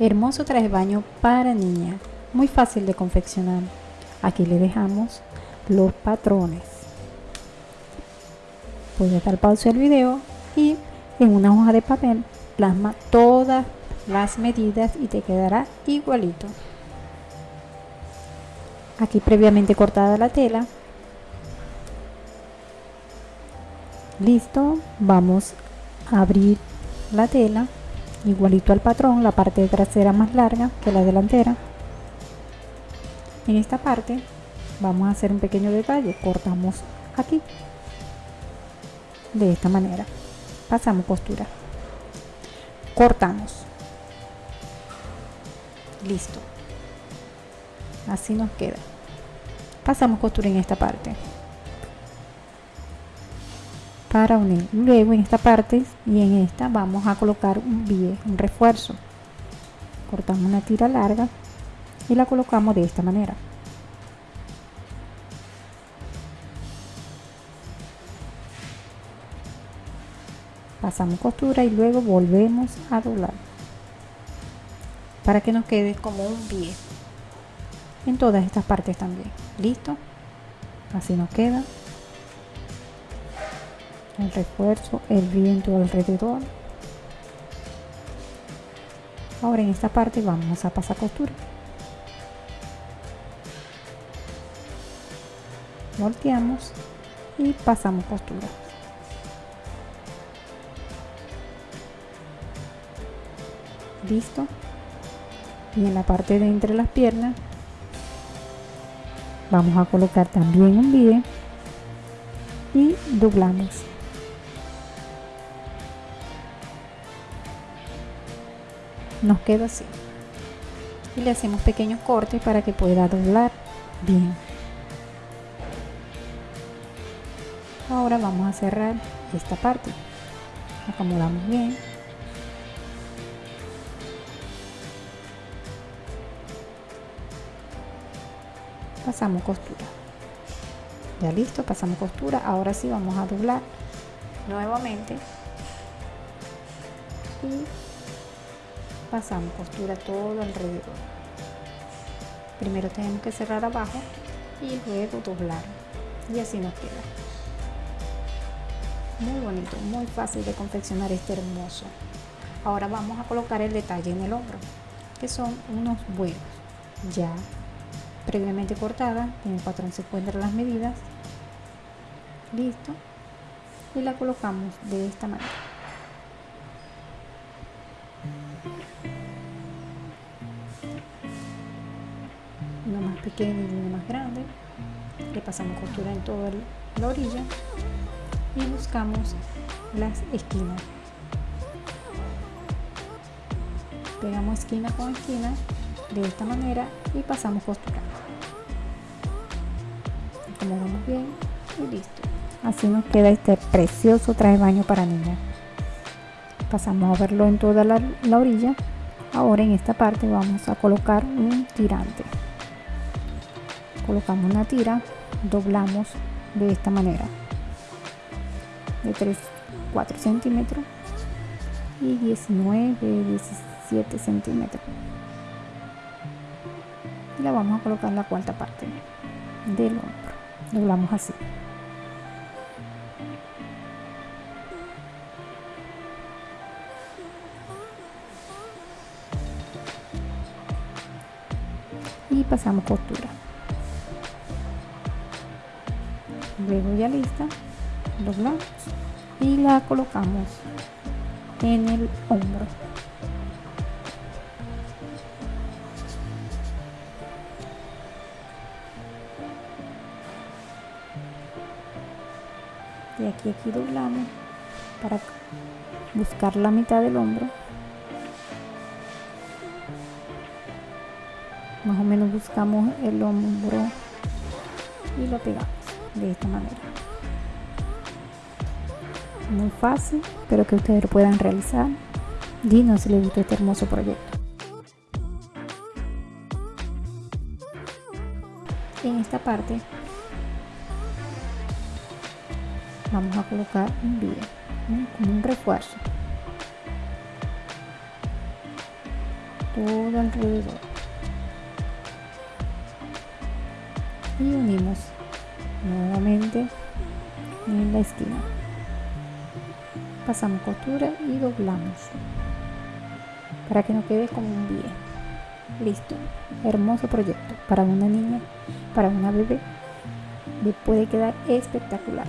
Hermoso traje baño para niña, muy fácil de confeccionar. Aquí le dejamos los patrones. Puedes dar pausa al video y en una hoja de papel plasma todas las medidas y te quedará igualito. Aquí previamente cortada la tela. Listo, vamos a abrir la tela igualito al patrón, la parte trasera más larga que la delantera. En esta parte vamos a hacer un pequeño detalle, cortamos aquí, de esta manera, pasamos costura, cortamos, listo, así nos queda, pasamos costura en esta parte para unir. Luego en esta parte y en esta vamos a colocar un un refuerzo. Cortamos una tira larga y la colocamos de esta manera. Pasamos costura y luego volvemos a doblar para que nos quede como un bie en todas estas partes también. Listo, así nos queda el refuerzo, el viento alrededor. Ahora en esta parte vamos a pasar costura. Volteamos y pasamos costura. Listo. Y en la parte de entre las piernas vamos a colocar también un bie y doblamos. Nos queda así. Y le hacemos pequeños cortes para que pueda doblar. Bien. Ahora vamos a cerrar esta parte. Acomodamos bien. Pasamos costura. Ya listo pasamos costura. Ahora sí vamos a doblar nuevamente pasamos costura todo alrededor. Primero tenemos que cerrar abajo y luego doblar. Y así nos queda. Muy bonito muy fácil de confeccionar este hermoso. Ahora vamos a colocar el detalle en el hombro que son unos vuelos. Ya previamente cortada en el patrón se encuentran las medidas. Listo. Y la colocamos de esta manera más pequeño y uno más grande le pasamos costura en toda la orilla y buscamos las esquinas. Pegamos esquina con esquina de esta manera y pasamos costura. Acomodamos bien y listo. Así nos queda este precioso traje baño para niña pasamos a verlo en toda la orilla. Ahora en esta parte vamos a colocar un tirante colocamos una tira doblamos de esta manera de 3 4 centímetros y 19 17 centímetros. Y la vamos a colocar la cuarta parte del hombro. Doblamos así. Y pasamos costura luego ya lista doblamos y la colocamos en el hombro. Y aquí aquí doblamos para buscar la mitad del hombro. Más o menos buscamos el hombro y lo pegamos de esta manera. Muy fácil pero que ustedes lo puedan realizar. Dinos si les gustó este hermoso proyecto. En esta parte vamos a colocar un vídeo como un refuerzo. Todo alrededor. Y unimos nuevamente en la esquina. Pasamos costura y doblamos para que no quede como un bien listo hermoso proyecto para una niña para una bebé. Le puede quedar espectacular